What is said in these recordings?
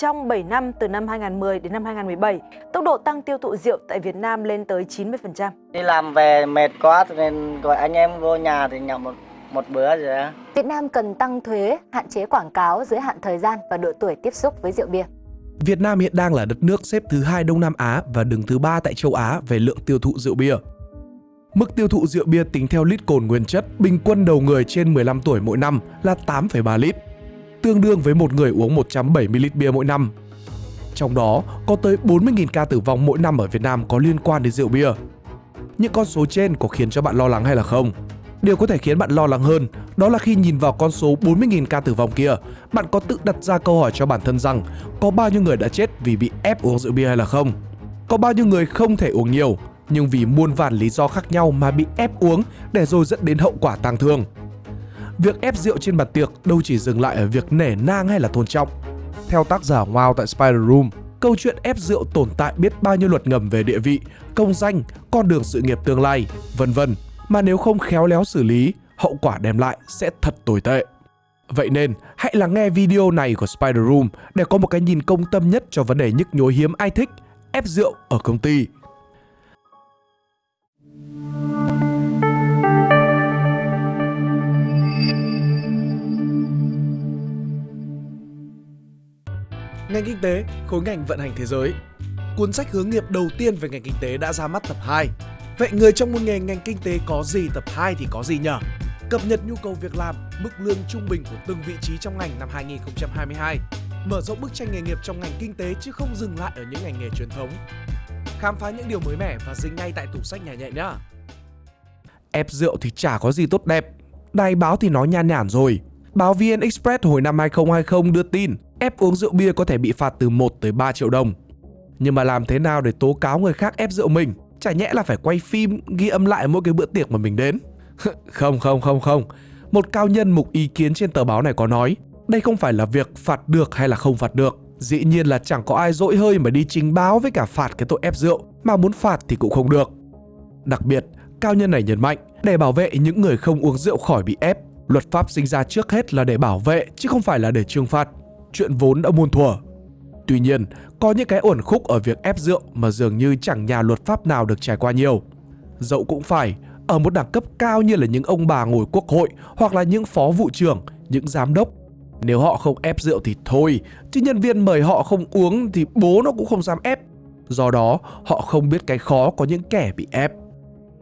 Trong 7 năm từ năm 2010 đến năm 2017, tốc độ tăng tiêu thụ rượu tại Việt Nam lên tới 90%. Đi làm về mệt quá nên gọi anh em vô nhà thì nhậu một một bữa rồi á. Việt Nam cần tăng thuế, hạn chế quảng cáo, giới hạn thời gian và độ tuổi tiếp xúc với rượu bia. Việt Nam hiện đang là đất nước xếp thứ hai Đông Nam Á và đứng thứ ba tại châu Á về lượng tiêu thụ rượu bia. Mức tiêu thụ rượu bia tính theo lít cồn nguyên chất bình quân đầu người trên 15 tuổi mỗi năm là 8,3 lít, tương đương với một người uống 170 lít bia mỗi năm. Trong đó, có tới 40.000 ca tử vong mỗi năm ở Việt Nam có liên quan đến rượu bia. Những con số trên có khiến cho bạn lo lắng hay là không? Điều có thể khiến bạn lo lắng hơn đó là khi nhìn vào con số 40.000 ca tử vong kia, bạn có tự đặt ra câu hỏi cho bản thân rằng có bao nhiêu người đã chết vì bị ép uống rượu bia hay là không? Có bao nhiêu người không thể uống nhiều nhưng vì muôn vàn lý do khác nhau mà bị ép uống để rồi dẫn đến hậu quả tang thương? Việc ép rượu trên bàn tiệc đâu chỉ dừng lại ở việc nể nang hay là tôn trọng. Theo tác giả Wow tại Spider Room, câu chuyện ép rượu tồn tại biết bao nhiêu luật ngầm về địa vị, công danh, con đường sự nghiệp tương lai, vân vân mà nếu không khéo léo xử lý, hậu quả đem lại sẽ thật tồi tệ. Vậy nên, hãy lắng nghe video này của Spider Room để có một cái nhìn công tâm nhất cho vấn đề nhức nhối hiếm ai thích, ép rượu ở công ty. Ngành kinh tế, khối ngành vận hành thế giới. Cuốn sách hướng nghiệp đầu tiên về ngành kinh tế đã ra mắt tập 2 Vậy người trong một nghề ngành kinh tế có gì tập 2 thì có gì nhở? Cập nhật nhu cầu việc làm, mức lương trung bình của từng vị trí trong ngành năm 2022. Mở rộng bức tranh nghề nghiệp trong ngành kinh tế chứ không dừng lại ở những ngành nghề truyền thống. Khám phá những điều mới mẻ và dính ngay tại tủ sách nhà nhẹ nhá. Ép rượu thì chả có gì tốt đẹp. Đài báo thì nói nhan nhản rồi. Báo VN Express hồi năm 2020 đưa tin ép uống rượu bia có thể bị phạt từ 1 tới 3 triệu đồng. Nhưng mà làm thế nào để tố cáo người khác ép rượu mình? Chả nhẽ là phải quay phim ghi âm lại mỗi cái bữa tiệc mà mình đến. Không không không không. Một cao nhân mục ý kiến trên tờ báo này có nói Đây không phải là việc phạt được hay là không phạt được. Dĩ nhiên là chẳng có ai dỗi hơi mà đi trình báo với cả phạt cái tội ép rượu Mà muốn phạt thì cũng không được. Đặc biệt, cao nhân này nhấn mạnh Để bảo vệ những người không uống rượu khỏi bị ép Luật pháp sinh ra trước hết là để bảo vệ chứ không phải là để trừng phạt. Chuyện vốn đã muôn thuở Tuy nhiên, có những cái uẩn khúc ở việc ép rượu mà dường như chẳng nhà luật pháp nào được trải qua nhiều. Dẫu cũng phải, ở một đẳng cấp cao như là những ông bà ngồi quốc hội hoặc là những phó vụ trưởng, những giám đốc. Nếu họ không ép rượu thì thôi, chứ nhân viên mời họ không uống thì bố nó cũng không dám ép. Do đó, họ không biết cái khó có những kẻ bị ép.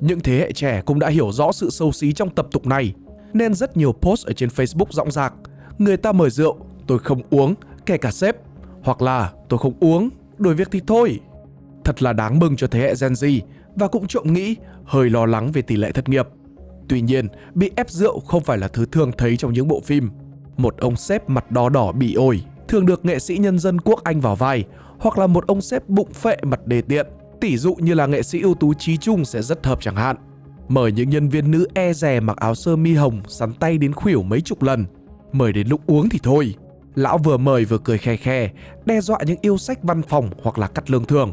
Những thế hệ trẻ cũng đã hiểu rõ sự sâu xí trong tập tục này, nên rất nhiều post ở trên Facebook rộng rạc. Người ta mời rượu, tôi không uống, kể cả sếp hoặc là tôi không uống, đổi việc thì thôi. Thật là đáng mừng cho thế hệ Gen Z và cũng trộm nghĩ hơi lo lắng về tỷ lệ thất nghiệp. Tuy nhiên, bị ép rượu không phải là thứ thường thấy trong những bộ phim. Một ông sếp mặt đỏ đỏ bị ổi thường được nghệ sĩ nhân dân quốc Anh vào vai hoặc là một ông sếp bụng phệ mặt đề tiện. tỉ dụ như là nghệ sĩ ưu tú Trí Trung sẽ rất hợp chẳng hạn. Mời những nhân viên nữ e rè mặc áo sơ mi hồng sắn tay đến khuỷu mấy chục lần. Mời đến lúc uống thì thôi, Lão vừa mời vừa cười khe khe, đe dọa những yêu sách văn phòng hoặc là cắt lương thường.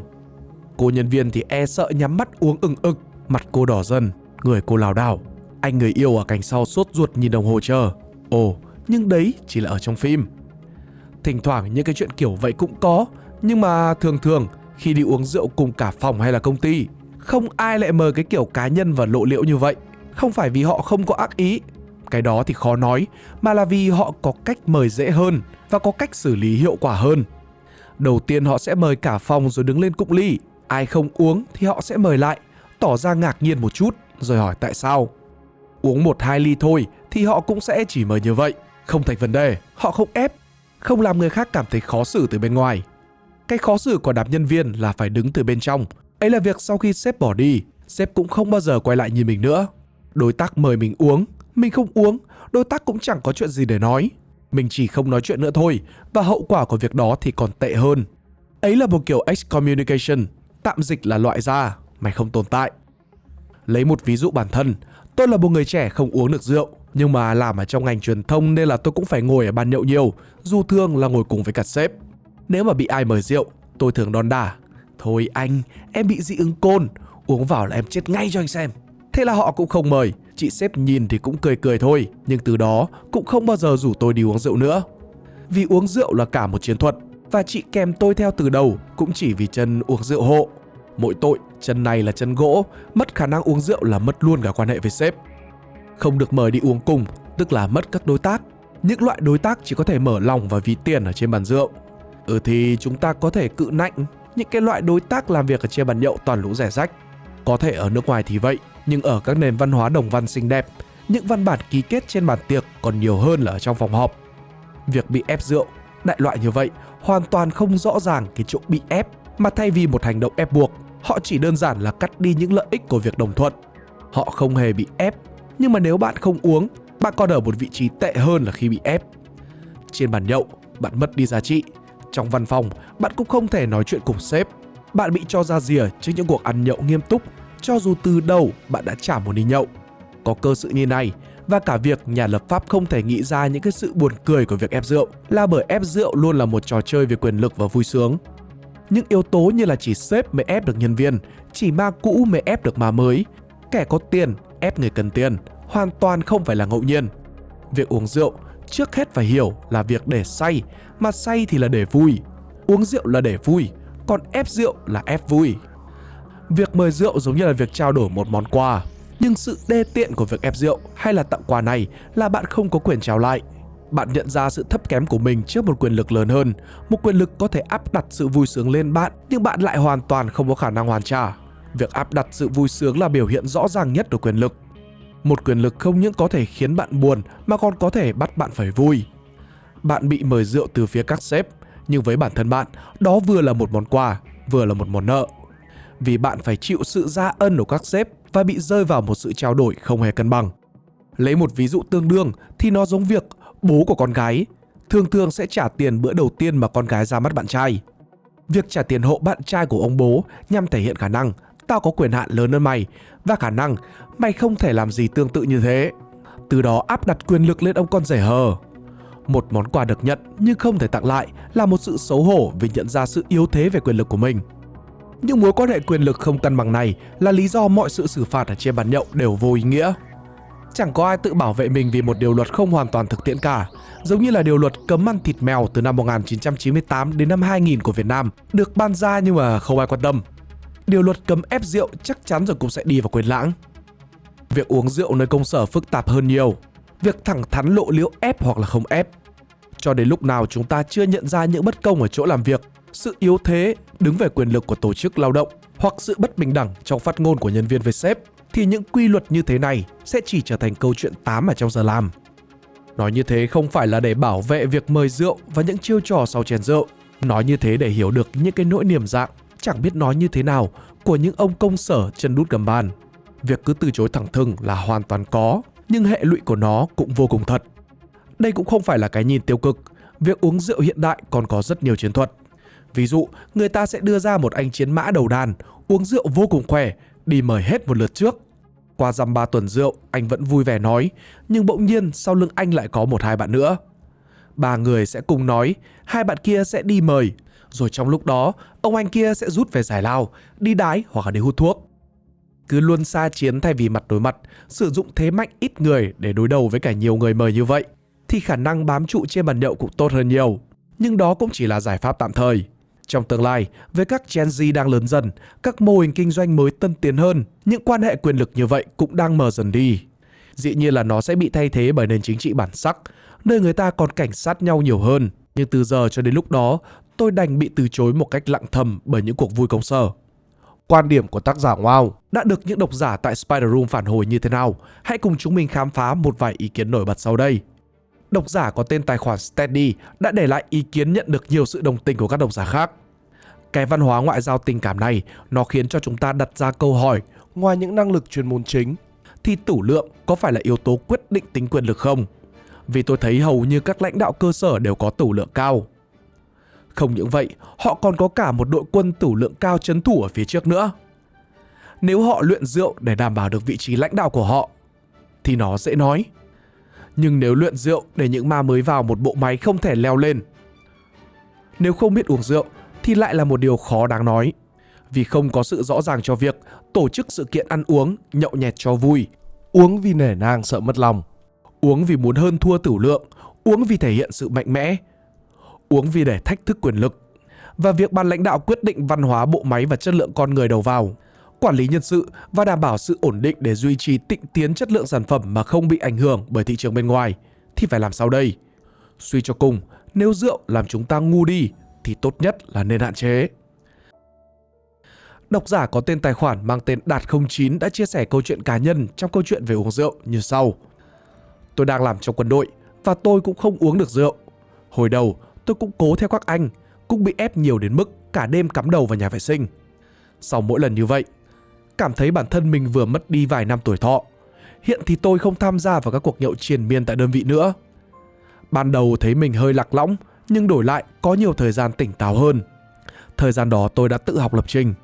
Cô nhân viên thì e sợ nhắm mắt uống ừng ực, mặt cô đỏ dần, người cô lảo đảo. Anh người yêu ở cạnh sau sốt ruột nhìn đồng hồ chờ. Ồ, nhưng đấy chỉ là ở trong phim. Thỉnh thoảng những cái chuyện kiểu vậy cũng có, nhưng mà thường thường khi đi uống rượu cùng cả phòng hay là công ty, không ai lại mời cái kiểu cá nhân và lộ liễu như vậy. Không phải vì họ không có ác ý, cái đó thì khó nói, mà là vì họ có cách mời dễ hơn và có cách xử lý hiệu quả hơn. Đầu tiên họ sẽ mời cả phòng rồi đứng lên cụng ly, ai không uống thì họ sẽ mời lại, tỏ ra ngạc nhiên một chút rồi hỏi tại sao. Uống một hai ly thôi thì họ cũng sẽ chỉ mời như vậy, không thành vấn đề, họ không ép, không làm người khác cảm thấy khó xử từ bên ngoài. Cái khó xử của đám nhân viên là phải đứng từ bên trong, ấy là việc sau khi sếp bỏ đi, sếp cũng không bao giờ quay lại nhìn mình nữa. Đối tác mời mình uống mình không uống, đối tác cũng chẳng có chuyện gì để nói. Mình chỉ không nói chuyện nữa thôi và hậu quả của việc đó thì còn tệ hơn. Ấy là một kiểu excommunication, tạm dịch là loại ra, mày không tồn tại. Lấy một ví dụ bản thân, tôi là một người trẻ không uống được rượu, nhưng mà làm ở trong ngành truyền thông nên là tôi cũng phải ngồi ở bàn nhậu nhiều, dù thường là ngồi cùng với cả sếp. Nếu mà bị ai mời rượu, tôi thường đòn đả. Thôi anh, em bị dị ứng côn, uống vào là em chết ngay cho anh xem. Thế là họ cũng không mời, chị sếp nhìn thì cũng cười cười thôi, nhưng từ đó cũng không bao giờ rủ tôi đi uống rượu nữa. Vì uống rượu là cả một chiến thuật, Và chị kèm tôi theo từ đầu cũng chỉ vì chân uống rượu hộ. Mỗi tội, chân này là chân gỗ, mất khả năng uống rượu là mất luôn cả quan hệ với sếp. Không được mời đi uống cùng, tức là mất các đối tác. Những loại đối tác chỉ có thể mở lòng và ví tiền ở trên bàn rượu. Ừ thì chúng ta có thể cự nạnh những cái loại đối tác làm việc ở trên bàn nhậu toàn lũ rẻ rách. Có thể ở nước ngoài thì vậy, nhưng ở các nền văn hóa đồng văn xinh đẹp, những văn bản ký kết trên bàn tiệc còn nhiều hơn là ở trong phòng họp. Việc bị ép rượu, đại loại như vậy, hoàn toàn không rõ ràng cái chỗ bị ép, mà thay vì một hành động ép buộc, họ chỉ đơn giản là cắt đi những lợi ích của việc đồng thuận. Họ không hề bị ép, nhưng mà nếu bạn không uống, bạn còn ở một vị trí tệ hơn là khi bị ép. Trên bàn nhậu, bạn mất đi giá trị. Trong văn phòng, bạn cũng không thể nói chuyện cùng sếp. Bạn bị cho ra rìa trước những cuộc ăn nhậu nghiêm túc, cho dù từ đầu bạn đã trả một đi nhậu. Có cơ sự như này, và cả việc nhà lập pháp không thể nghĩ ra những cái sự buồn cười của việc ép rượu là bởi ép rượu luôn là một trò chơi về quyền lực và vui sướng. Những yếu tố như là chỉ sếp mới ép được nhân viên, chỉ ma cũ mới ép được ma mới, kẻ có tiền ép người cần tiền, hoàn toàn không phải là ngẫu nhiên. Việc uống rượu trước hết phải hiểu là việc để say, mà say thì là để vui. Uống rượu là để vui, còn ép rượu là ép vui. Việc mời rượu giống như là việc trao đổi một món quà, nhưng sự đê tiện của việc ép rượu hay là tặng quà này là bạn không có quyền trao lại. Bạn nhận ra sự thấp kém của mình trước một quyền lực lớn hơn, một quyền lực có thể áp đặt sự vui sướng lên bạn nhưng bạn lại hoàn toàn không có khả năng hoàn trả. Việc áp đặt sự vui sướng là biểu hiện rõ ràng nhất của quyền lực. Một quyền lực không những có thể khiến bạn buồn mà còn có thể bắt bạn phải vui. Bạn bị mời rượu từ phía các sếp, nhưng với bản thân bạn, đó vừa là một món quà, vừa là một món nợ. Vì bạn phải chịu sự ra ân của các sếp và bị rơi vào một sự trao đổi không hề cân bằng. Lấy một ví dụ tương đương thì nó giống việc bố của con gái thường thường sẽ trả tiền bữa đầu tiên mà con gái ra mắt bạn trai. Việc trả tiền hộ bạn trai của ông bố nhằm thể hiện khả năng tao có quyền hạn lớn hơn mày và khả năng mày không thể làm gì tương tự như thế. Từ đó áp đặt quyền lực lên ông con rể hờ. Một món quà được nhận nhưng không thể tặng lại là một sự xấu hổ vì nhận ra sự yếu thế về quyền lực của mình. Những mối quan hệ quyền lực không cân bằng này là lý do mọi sự xử phạt ở trên bàn nhậu đều vô ý nghĩa. Chẳng có ai tự bảo vệ mình vì một điều luật không hoàn toàn thực tiễn cả, giống như là điều luật cấm ăn thịt mèo từ năm 1998 đến năm 2000 của Việt Nam được ban ra nhưng mà không ai quan tâm. Điều luật cấm ép rượu chắc chắn rồi cũng sẽ đi vào quên lãng. Việc uống rượu nơi công sở phức tạp hơn nhiều. Việc thẳng thắn lộ liễu ép hoặc là không ép. Cho đến lúc nào chúng ta chưa nhận ra những bất công ở chỗ làm việc, sự yếu thế đứng về quyền lực của tổ chức lao động hoặc sự bất bình đẳng trong phát ngôn của nhân viên với sếp thì những quy luật như thế này sẽ chỉ trở thành câu chuyện tám ở trong giờ làm. Nói như thế không phải là để bảo vệ việc mời rượu và những chiêu trò sau chén rượu. Nói như thế để hiểu được những cái nỗi niềm dạng chẳng biết nói như thế nào của những ông công sở chân đút gầm bàn. Việc cứ từ chối thẳng thừng là hoàn toàn có, nhưng hệ lụy của nó cũng vô cùng thật. Đây cũng không phải là cái nhìn tiêu cực, việc uống rượu hiện đại còn có rất nhiều chiến thuật. Ví dụ, người ta sẽ đưa ra một anh chiến mã đầu đàn, uống rượu vô cùng khỏe, đi mời hết một lượt trước. Qua dăm ba tuần rượu, anh vẫn vui vẻ nói, nhưng bỗng nhiên sau lưng anh lại có một hai bạn nữa. Ba người sẽ cùng nói, hai bạn kia sẽ đi mời, rồi trong lúc đó, ông anh kia sẽ rút về giải lao, đi đái hoặc là đi hút thuốc. Cứ luôn xa chiến thay vì mặt đối mặt, sử dụng thế mạnh ít người để đối đầu với cả nhiều người mời như vậy, thì khả năng bám trụ trên bàn nhậu cũng tốt hơn nhiều. Nhưng đó cũng chỉ là giải pháp tạm thời. Trong tương lai, với các Gen Z đang lớn dần, các mô hình kinh doanh mới tân tiến hơn, những quan hệ quyền lực như vậy cũng đang mờ dần đi. Dĩ nhiên là nó sẽ bị thay thế bởi nền chính trị bản sắc, nơi người ta còn cảnh sát nhau nhiều hơn. Nhưng từ giờ cho đến lúc đó, tôi đành bị từ chối một cách lặng thầm bởi những cuộc vui công sở. Quan điểm của tác giả Wow đã được những độc giả tại Spider Room phản hồi như thế nào? Hãy cùng chúng mình khám phá một vài ý kiến nổi bật sau đây. Độc giả có tên tài khoản Steady đã để lại ý kiến nhận được nhiều sự đồng tình của các độc giả khác. Cái văn hóa ngoại giao tình cảm này nó khiến cho chúng ta đặt ra câu hỏi ngoài những năng lực chuyên môn chính thì tủ lượng có phải là yếu tố quyết định tính quyền lực không? Vì tôi thấy hầu như các lãnh đạo cơ sở đều có tủ lượng cao. Không những vậy, họ còn có cả một đội quân tủ lượng cao chấn thủ ở phía trước nữa. Nếu họ luyện rượu để đảm bảo được vị trí lãnh đạo của họ, thì nó dễ nói. Nhưng nếu luyện rượu để những ma mới vào một bộ máy không thể leo lên, nếu không biết uống rượu thì lại là một điều khó đáng nói. Vì không có sự rõ ràng cho việc tổ chức sự kiện ăn uống, nhậu nhẹt cho vui, uống vì nể nang sợ mất lòng, uống vì muốn hơn thua tử lượng, uống vì thể hiện sự mạnh mẽ, uống vì để thách thức quyền lực. Và việc ban lãnh đạo quyết định văn hóa bộ máy và chất lượng con người đầu vào, quản lý nhân sự và đảm bảo sự ổn định để duy trì tịnh tiến chất lượng sản phẩm mà không bị ảnh hưởng bởi thị trường bên ngoài thì phải làm sao đây? Suy cho cùng, nếu rượu làm chúng ta ngu đi thì tốt nhất là nên hạn chế. Độc giả có tên tài khoản mang tên Đạt09 đã chia sẻ câu chuyện cá nhân trong câu chuyện về uống rượu như sau. Tôi đang làm trong quân đội và tôi cũng không uống được rượu. Hồi đầu, tôi cũng cố theo các anh, cũng bị ép nhiều đến mức cả đêm cắm đầu vào nhà vệ sinh. Sau mỗi lần như vậy, cảm thấy bản thân mình vừa mất đi vài năm tuổi thọ. Hiện thì tôi không tham gia vào các cuộc nhậu triền miên tại đơn vị nữa. Ban đầu thấy mình hơi lạc lõng, nhưng đổi lại có nhiều thời gian tỉnh táo hơn. Thời gian đó tôi đã tự học lập trình.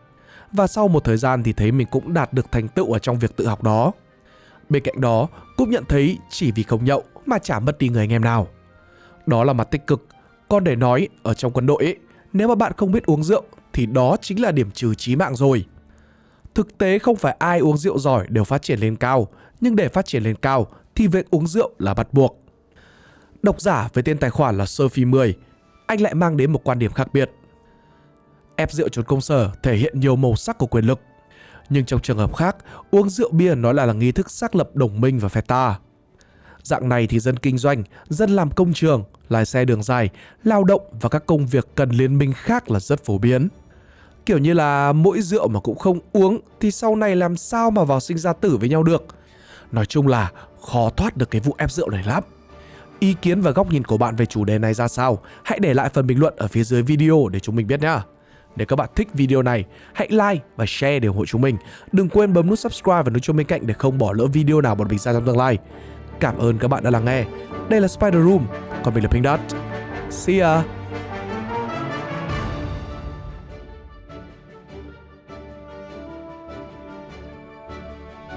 Và sau một thời gian thì thấy mình cũng đạt được thành tựu ở trong việc tự học đó. Bên cạnh đó, cũng nhận thấy chỉ vì không nhậu mà chả mất đi người anh em nào. Đó là mặt tích cực. Còn để nói, ở trong quân đội ấy, nếu mà bạn không biết uống rượu thì đó chính là điểm trừ chí mạng rồi. Thực tế không phải ai uống rượu giỏi đều phát triển lên cao, nhưng để phát triển lên cao thì việc uống rượu là bắt buộc. Độc giả với tên tài khoản là Sophie 10, anh lại mang đến một quan điểm khác biệt. Ép rượu trốn công sở thể hiện nhiều màu sắc của quyền lực. Nhưng trong trường hợp khác, uống rượu bia nói là là nghi thức xác lập đồng minh và phe ta. Dạng này thì dân kinh doanh, dân làm công trường, lái xe đường dài, lao động và các công việc cần liên minh khác là rất phổ biến. Kiểu như là mỗi rượu mà cũng không uống thì sau này làm sao mà vào sinh ra tử với nhau được. Nói chung là khó thoát được cái vụ ép rượu này lắm. Ý kiến và góc nhìn của bạn về chủ đề này ra sao? Hãy để lại phần bình luận ở phía dưới video để chúng mình biết nhé. Nếu các bạn thích video này, hãy like và share để ủng hộ chúng mình. Đừng quên bấm nút subscribe và nút chuông bên cạnh để không bỏ lỡ video nào bọn mình ra trong tương lai. Cảm ơn các bạn đã lắng nghe. Đây là Spider Room, còn mình là Pink Dot. See ya!